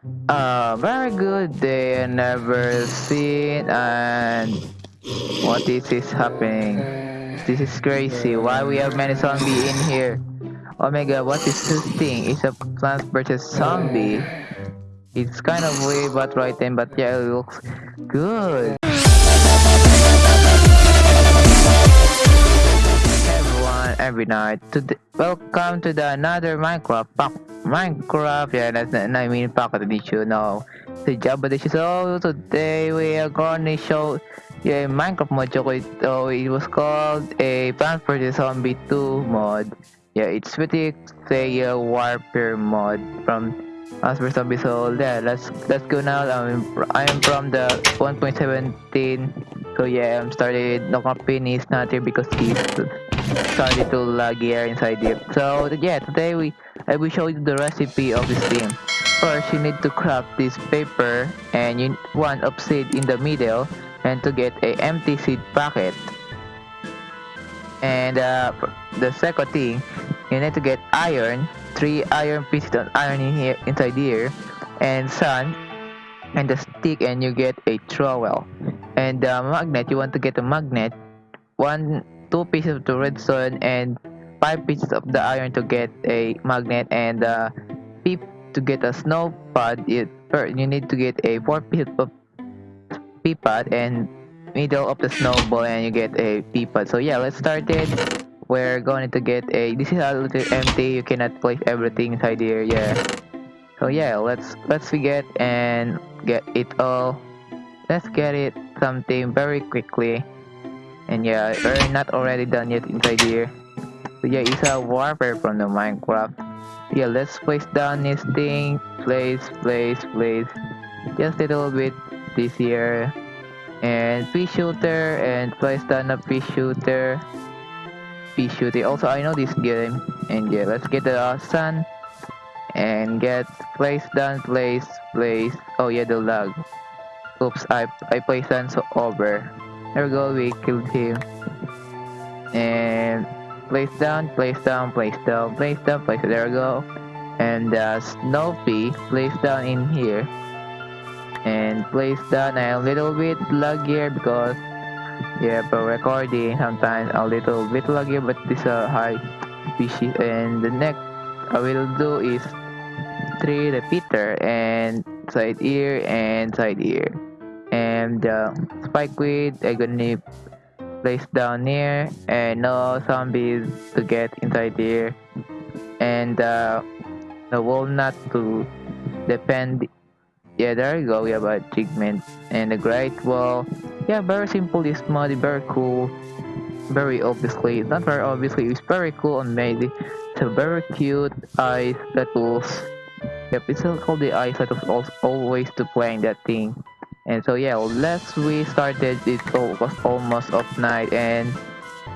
Uh, very good day never seen and what is this happening? This is crazy. Why we have many zombie in here? Oh my god, what is this thing? It's a Plants versus Zombie. It's kind of weird but right then, but yeah, it looks good. Every night. Welcome to the another Minecraft pack. Minecraft, yeah, that's not, I mean pocket edition. No, the Java edition. So today we are going to show yeah Minecraft mod. So it was called a Plants vs Zombie 2 mod. Yeah, it's pretty a warfare mod from Plants vs Zombie. So yeah, let's let's go now. I'm I'm from the 1.17. So yeah, I'm started. No company is not here because he's started to lag here inside here. So yeah, today we I will show you the recipe of this thing. First, you need to craft this paper and you want of seed in the middle and to get a empty seed packet. And uh, the second thing, you need to get iron, three iron pieces of iron in here inside here, and sand, and the stick, and you get a trowel. And the magnet, you want to get a magnet, one, two pieces of the redstone, and five pieces of the iron to get a magnet and uh, to get a snow pod it you need to get a four pieces of pea pod and middle of the snowball and you get a pea pod so yeah let's start it. We're going to get a this is a little empty. You cannot place everything inside here. Yeah. So yeah let's let's get and get it all. Let's get it something very quickly and yeah we're not already done yet inside here so yeah, it's a warfare from the Minecraft. Yeah, let's place down this thing. Place, place, place. Just a little bit this here. And fish shooter and place down a fish shooter. Fish shooter. Also, I know this game. And yeah, let's get the sun. And get place down, place, place. Oh yeah, the lag. Oops, I I placed down so over. There we go, we killed him. And place down, place down, place down, place down, place there we go. And uh, Snoopy, place down in here. And place down a little bit laggier because yeah, for recording sometimes a little bit laggier, but this a high species. And the next I will do is three repeater and side ear and side ear. And uh, spike weed, I'm gonna place down here and no zombies to get inside here. And uh, the walnut to depend yeah there you go we have a achievement. And the great wall yeah very simple this mod very cool very obviously not very obviously it's very cool and amazing. It's a very cute eyes that was yep it's called the eyes that was always to playing that thing and so yeah last we started it. Was almost off night and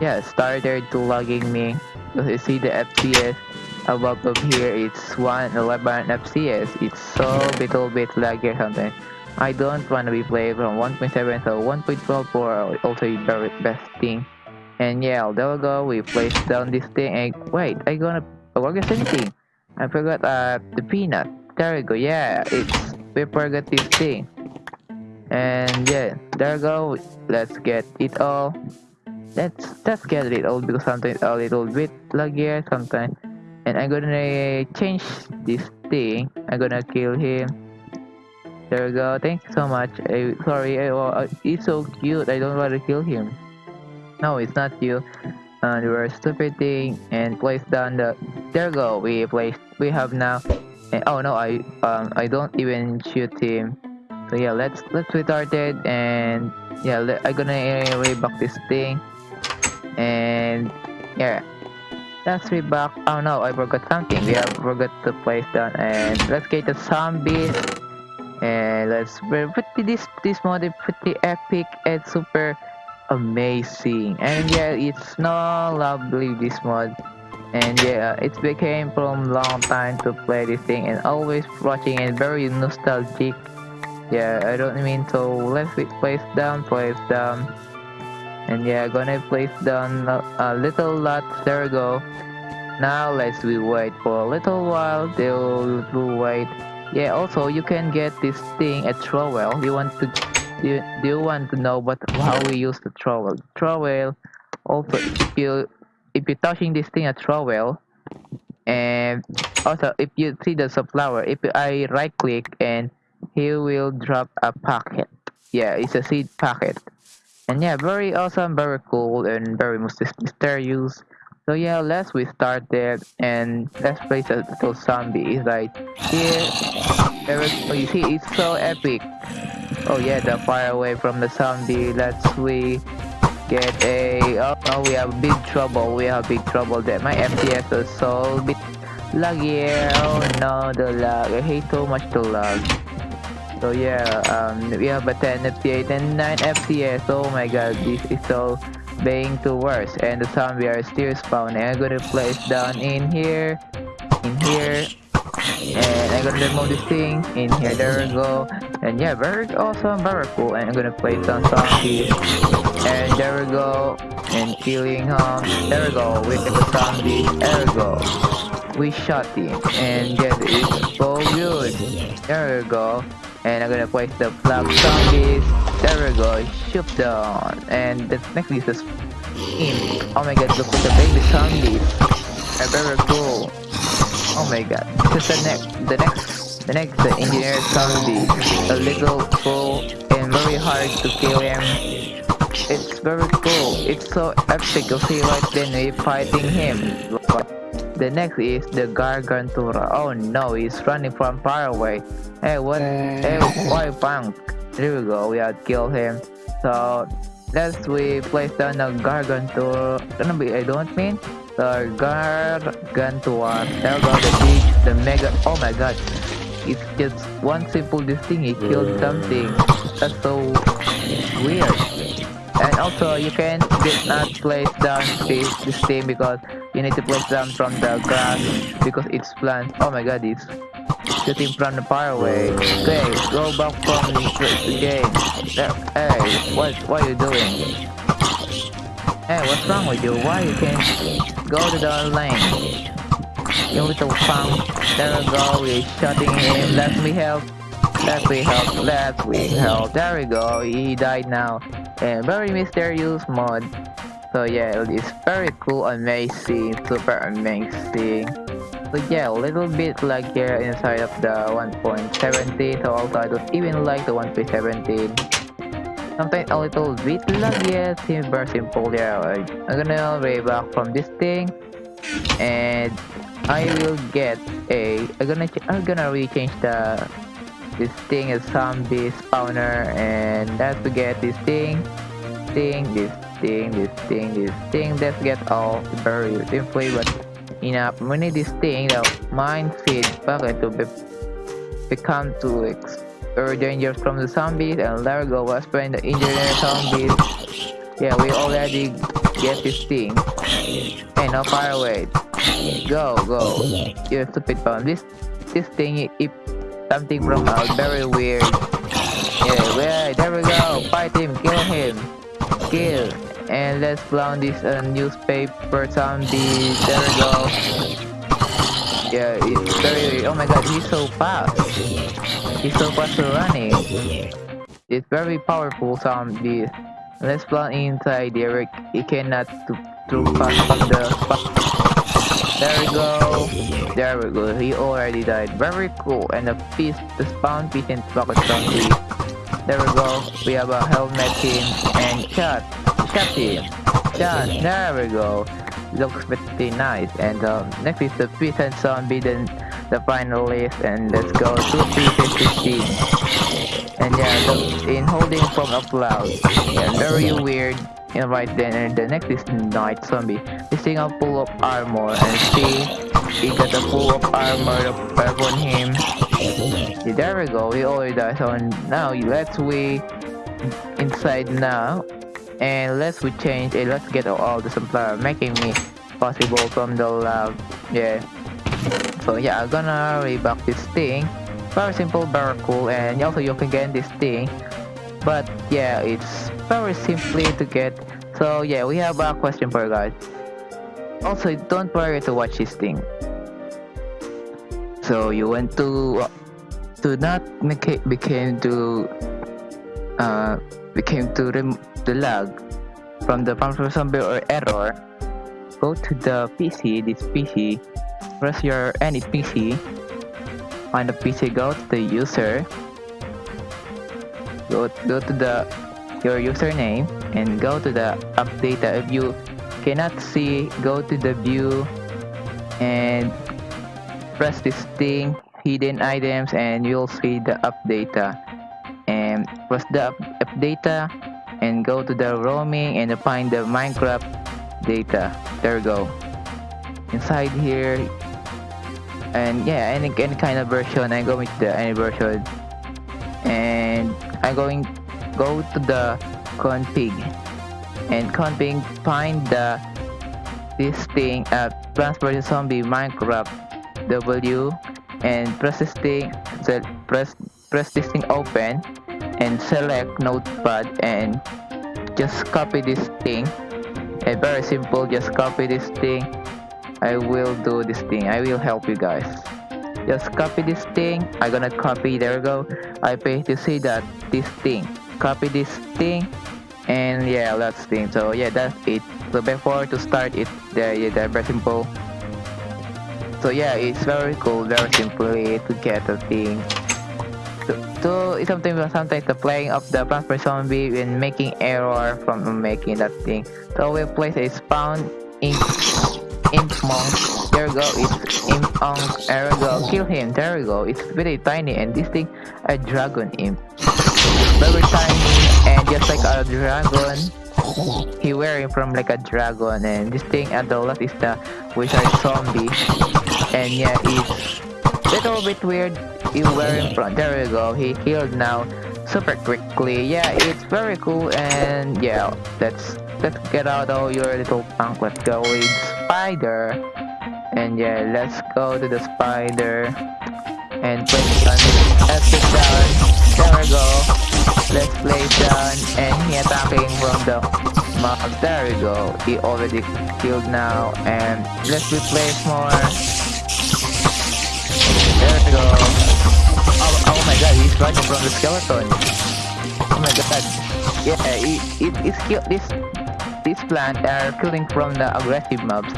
yeah started logging me. Because you see the fps above up here it's 111 fps it's so little bit laggy or something i don't want to be playing from 1.7 so 1.12 for also the best thing. And yeah there we go. We place down this thing and wait i gonna work the same thing i forgot uh the peanut. There we go. Yeah it's we forgot this thing and yeah there go. Let's get it all. Let's let's get it all because sometimes a little bit laggy sometimes. And i'm gonna change this thing. I'm gonna kill him. There we go. Thank you so much. I, sorry I, well, he's so cute. I don't want to kill him. No it's not you. And we're stupid thing. And place down the there we go. We place we have now and, oh no i um i don't even shoot him so yeah let's let's restart it and yeah let, i'm gonna uh, reback this thing. And yeah. Let's reback oh no i forgot something. We have forgot to place down. And let's get the zombies. And let's pretty this this mod is pretty epic and super amazing. And yeah it's no lovely this mod. And yeah it became from long time to play this thing and always watching and very nostalgic yeah I don't mean to let's place down place down and yeah gonna place down a, little lot there we go now let's we wait for a little while they'll wait Yeah, also you can get this thing at trowel. You want to do you, do you want to know what how we use the trowel? Trowel also if you if you're touching this thing at trowel and also if you see the sunflower if I right click and he will drop a packet. Yeah it's a seed packet. And yeah very awesome very cool and very mysterious. So yeah let's we start there and let's place a little zombie. It's like here oh, you see it's so epic. Oh yeah the fire away from the zombie. Let's we get a oh no we have big trouble. We have big trouble there. My fps is so bit laggy oh no the lag. I hate so much the lag so yeah, um, we have a 10 FPS and 9 FPS. Oh my god, this is so being too worse. And the zombie are still spawning. I'm gonna place down in here, in here, and I'm gonna remove this thing in here. There we go. And yeah, very awesome, very cool. And I'm gonna place down zombies. And there we go. And killing him. There we go. With the zombie. There we go. We shot him. And yeah, it's so good. There we go and I'm gonna place the flap zombies. There we go, shoot down. And the next is the in. Oh my god, look at the baby zombies. They're very cool. Oh my god. This is the next the next the next the engineer zombie. A little cool and very hard to kill him. It's very cool. It's so epic. You see right then fighting him. The next is the Gargantuar. Oh no, he's running from far away. Hey, what? Hey, uh. why punk? There we go, we have killed him. So, let's we place down the Gargantuar. Gonna be, I don't mean the Gargantuar. There go the big, the mega. Oh my god, it's just one simple this thing. He killed uh. something. That's so weird. And also, you can did not place down this, this thing because you need to place them from the grass because it's plant. Oh my god, it's shooting from the far away. Okay, go back from the game. Hey, what what are you doing? Hey, what's wrong with you? Why you can't go to the lane? You little punk. There we go, we're shooting him. Let me help. Let me help. Let me help. There we go, he died now. And very mysterious mod. So yeah, it's very cool, amazing, super amazing. But yeah, a little bit like here inside of the 1.17, so also I don't even like the 1.17. Sometimes a little bit like yeah, seems very simple. Yeah, I'm gonna way back from this thing, and I will get a. I'm gonna I'm gonna rechange the this thing is zombie spawner, and to get this thing, thing, this thing, this thing, this thing. Let's get all buried simply, but enough. We need this thing, the mind feed bucket to be become too very dangerous from the zombies. And there we go, we're the engineer zombies. Yeah, we already get this thing. Hey, no fire away. Go, go. You stupid bomb. This this thing if something from out very weird. Yeah, there we go. Fight him, kill him. Kill and let's clown this uh, newspaper zombie. There we go. Yeah, it's very. Oh my god, he's so fast. He's so fast running. It's very powerful zombie. Let's plant inside Derek. He cannot to too fast from the. There we go. There we go. He already died. Very cool. And the piece, the spawn piece in pocket zombie. There we go. We have a helmet team and shot. Captain. Yeah, there we go. Looks pretty nice. And um, next is the Peasant Zombie, then the final list. And let's go to P15. And yeah, in holding from a cloud. Yeah, very weird. And right then, and the next is Knight Zombie. This thing a full of armor. And see, he got a full of armor upon him. Yeah, there we go, we already died. So now let's we inside now and let's we change let's get all the supplier making me possible from the lab yeah so yeah i'm gonna reback this thing very simple very cool and also you can get this thing but yeah it's very simply to get. So yeah we have a question for you guys. Also don't worry to watch this thing. So you want to to not make it became to uh became to rem- the lag from the Phantom Zombie or error. Go to the PC, this PC, press your any PC, find the PC, go to the user, go go to the your username and go to the update. If you cannot see, go to the view and press this thing hidden items and you'll see the up data. And press the up, up data and go to the roaming and find the minecraft data. There we go. Inside here and yeah any, any kind of version. I go with the any version. And i'm going go to the config and config find the this thing at uh, zombie minecraft w and press this thing press press this thing open and select notepad and just copy this thing. And very simple just copy this thing. I will do this thing. I will help you guys just copy this thing. I'm gonna copy there we go. I paste to see that this thing. Copy this thing and yeah that's thing. So yeah that's it. So before to start it there yeah they're very simple. So yeah it's very cool very simply eh, to get the thing. So, so it's something sometimes the playing of the plasma zombie and making error from making that thing. So we place a spawn in imp monk. There we go it's imp monk there we go kill him. There we go it's very tiny and this thing a dragon imp. Very tiny and just like a dragon. He wearing from like a dragon and this thing at the left is the wizard zombie. And yeah it's little bit weird. He wearing from there we go he killed now super quickly. Yeah it's very cool and yeah let's let's get out all your little punk. Let's go with spider. And yeah let's go to the spider and place on let's get down there we go. Let's place down and he attacking from the mob. There we go. He already killed now. And let's replace more. There we go. Oh, oh my god, he's running from the skeleton. Oh my god. Yeah, it, it, it's kill this plants are killing from the aggressive mobs.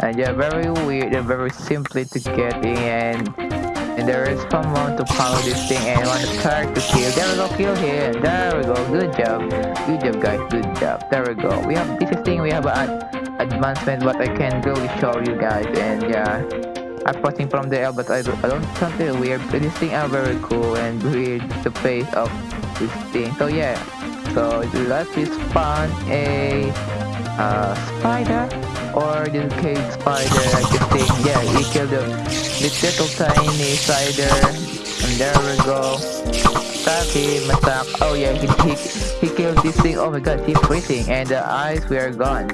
And they're very weird, they're very simply to get in and and there is someone to follow this thing and want to start to kill. There we go, kill him. There we go. Good job. Good job guys, good job. There we go. We have this thing we have an advancement but I can really show you guys and yeah. I'm watching from the air, but I, I don't something weird. But these things are very cool and weird. The face of this thing. So yeah. So let's spawn a uh, spider or the cave spider like this thing. Yeah, he killed the, little tiny spider. And there we go. Attack him, attack. Oh yeah, he, he, he killed this thing. Oh my god, he's freezing. And the eyes were gone.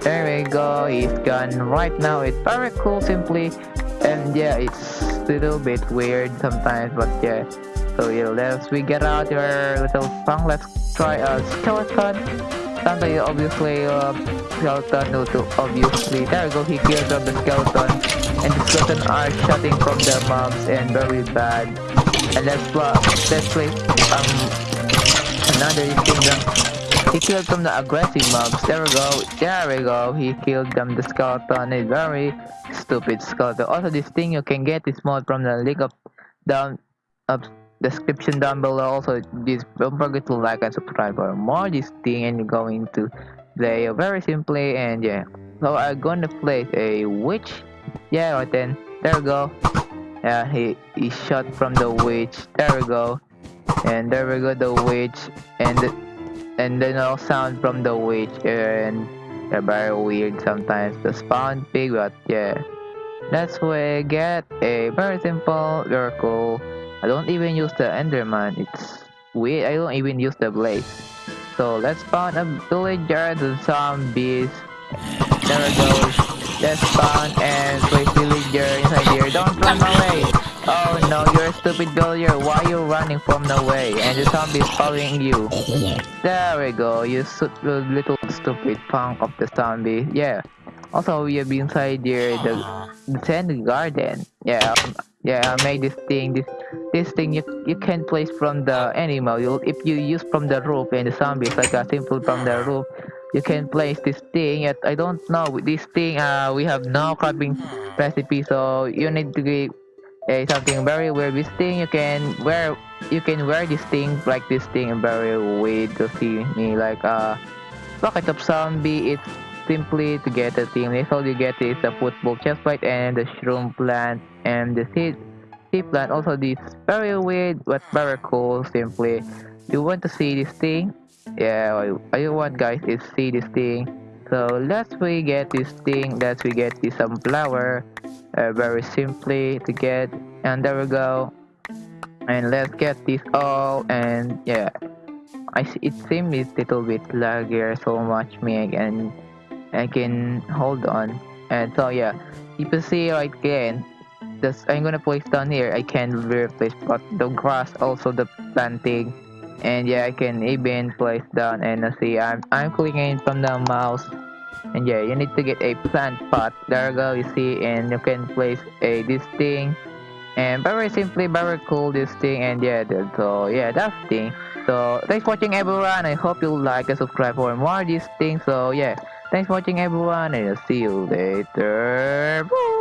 There we go, he's gone right now. It's very cool simply. And yeah, it's a little bit weird sometimes, but yeah. So yeah, let's we get out your little song. Let's try a skeleton. Sometimes obviously uh, skeleton no to obviously there we go he kills the skeleton and the skeleton are shutting from the mobs and very bad. And let's play let's play um another thing he killed from the aggressive mobs. There we go. There we go. He killed them. The skeleton is very stupid skeleton. Also, this thing you can get this mod from the link of down of description down below. Also, this don't forget to like and subscribe for more this thing and going to play very simply and yeah. So I'm gonna play a witch. Yeah, right then. There we go. Yeah, he he shot from the witch. There we go. And there we go, the witch and. The, and then no sound from the witch and they're very weird sometimes the spawn pig but yeah that's where I get a very simple miracle I don't even use the enderman it's weird I don't even use the blaze so let's spawn a villager the zombies there it goes let's spawn and place villager inside here don't run away Oh no, you're a stupid villager. Why are you running from the way? And the zombie is following you. There we go. You little stupid punk of the zombie. Yeah. Also, we have inside here the, the sand garden. Yeah, um, yeah. I made this thing. This this thing you you can place from the animal. You if you use from the roof and the zombies like a simple from the roof, you can place this thing. I don't know this thing. Uh, we have no crafting recipe, so you need to give uh, something very weird. This thing you can wear. You can wear this thing like this thing very weird to see me like a uh, bucket of zombie. It's simply to get the team. That's all you get is the football chestplate and the shroom plant and the seed seed plant. Also this very weird but very cool simply. You want to see this thing? Yeah, I, want guys is see this thing. So let's we get this thing, let's we get this some flower. Uh, very simply to get and there we go. And let's get this all and yeah. I it seems a little bit laggier so much me again I can hold on. And so yeah. You can see right again this I'm gonna place down here. I can replace but the grass also the planting. And yeah I can even place down and uh, see I'm I'm clicking from the mouse. And yeah you need to get a plant pot. There you go you see and you can place a this thing. And very simply very cool this thing. And yeah so yeah that's thing. So thanks for watching everyone. I hope you like and subscribe for more of these things. So yeah Thanks for watching everyone and I'll see you later. Bye.